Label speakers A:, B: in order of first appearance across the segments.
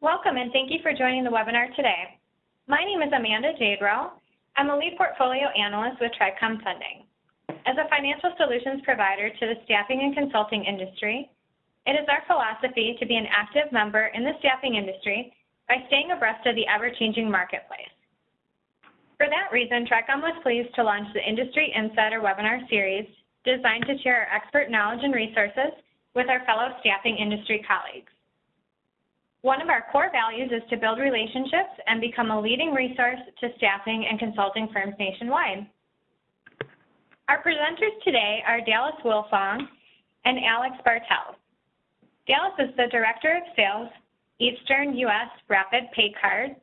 A: Welcome and thank you for joining the webinar today. My name is Amanda Jadrow. I'm a lead portfolio analyst with TRICOM Funding. As a financial solutions provider to the staffing and consulting industry, it is our philosophy to be an active member in the staffing industry by staying abreast of the ever-changing marketplace. For that reason, TRICOM was pleased to launch the Industry Insider webinar series designed to share our expert knowledge and resources with our fellow staffing industry colleagues. One of our core values is to build relationships and become a leading resource to staffing and consulting firms nationwide. Our presenters today are Dallas Wilfong and Alex Bartels. Dallas is the Director of Sales, Eastern U.S. Rapid Pay Card,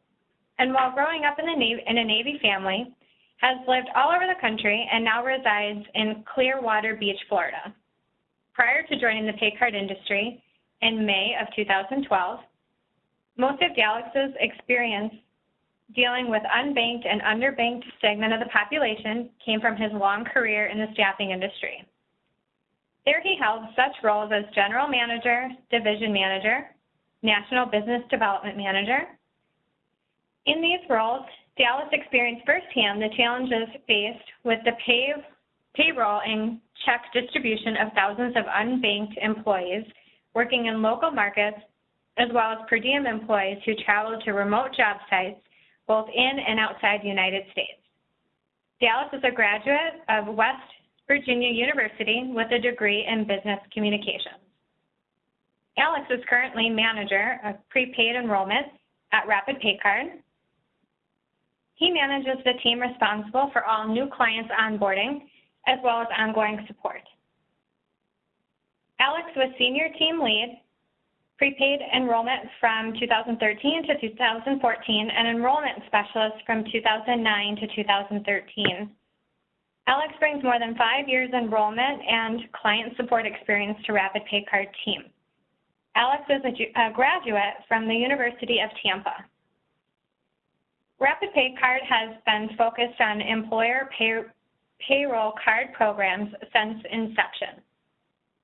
A: and while growing up in, Navy, in a Navy family, has lived all over the country and now resides in Clearwater Beach, Florida. Prior to joining the pay card industry in May of 2012, most of Dallas's experience dealing with unbanked and underbanked segment of the population came from his long career in the staffing industry. There he held such roles as General Manager, Division Manager, National Business Development Manager. In these roles, Dallas experienced firsthand the challenges faced with the pay, payroll and check distribution of thousands of unbanked employees working in local markets as well as per diem employees who travel to remote job sites both in and outside the United States. Dallas is a graduate of West Virginia University with a degree in business communications. Alex is currently manager of prepaid enrollment at Rapid Pay Card. He manages the team responsible for all new clients onboarding as well as ongoing support. Alex was senior team lead prepaid enrollment from 2013 to 2014, and enrollment specialist from 2009 to 2013. Alex brings more than five years enrollment and client support experience to Rapid Pay Card team. Alex is a, a graduate from the University of Tampa. Rapid Pay Card has been focused on employer pay, payroll card programs since inception.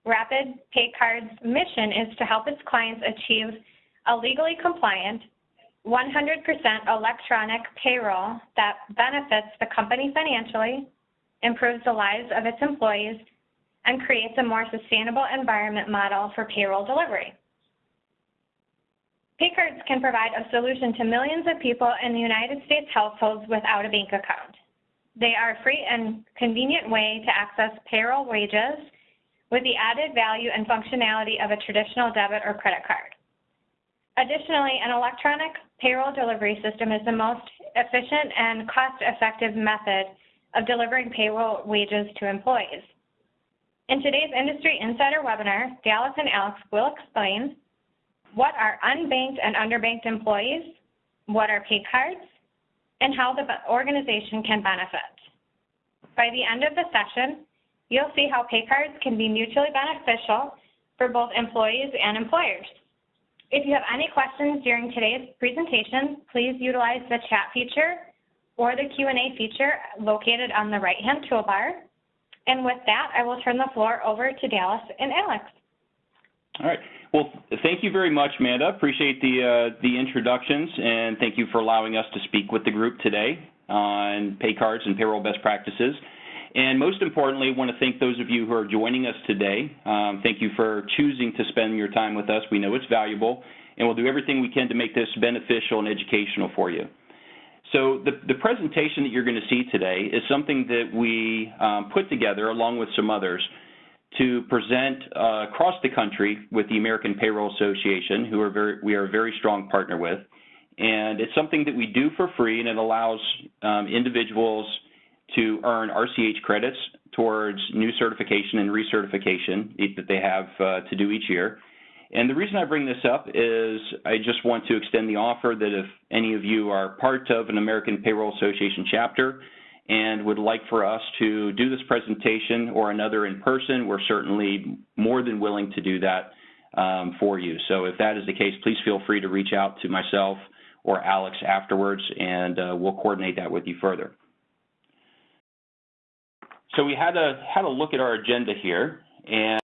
A: Rapid Pay Card's mission is to help its clients achieve a legally compliant, 100% electronic payroll that benefits the company financially, improves the lives of its employees, and creates a more sustainable environment model for payroll delivery. Paycards can provide a solution to millions of people in the United States households without a bank account. They are a free and convenient way to access payroll wages with the added value and functionality of a traditional debit or credit card. Additionally, an electronic payroll delivery system is the most efficient and cost-effective method of delivering payroll wages to employees. In today's Industry Insider webinar, Dallas and Alex will explain what are unbanked and underbanked employees, what are pay cards, and how the organization can benefit. By the end of the session, you'll see how pay cards can be mutually beneficial for both employees and employers. If you have any questions during today's presentation, please utilize the chat feature or the Q&A feature located on the right-hand toolbar. And with that, I will turn the floor over to Dallas and Alex.
B: All right. Well, thank you very much, Amanda. Appreciate the uh, the introductions, and thank you for allowing us to speak with the group today on pay cards and payroll best practices. And most importantly, I want to thank those of you who are joining us today. Um, thank you for choosing to spend your time with us. We know it's valuable, and we'll do everything we can to make this beneficial and educational for you. So the, the presentation that you're going to see today is something that we um, put together along with some others to present uh, across the country with the American Payroll Association, who are very, we are a very strong partner with. And it's something that we do for free, and it allows um, individuals to earn RCH credits towards new certification and recertification that they have uh, to do each year. And the reason I bring this up is I just want to extend the offer that if any of you are part of an American Payroll Association chapter and would like for us to do this presentation or another in person, we're certainly more than willing to do that um, for you. So if that is the case, please feel free to reach out to myself or Alex afterwards, and uh, we'll coordinate that with you further. So we had a had a look at our agenda here, and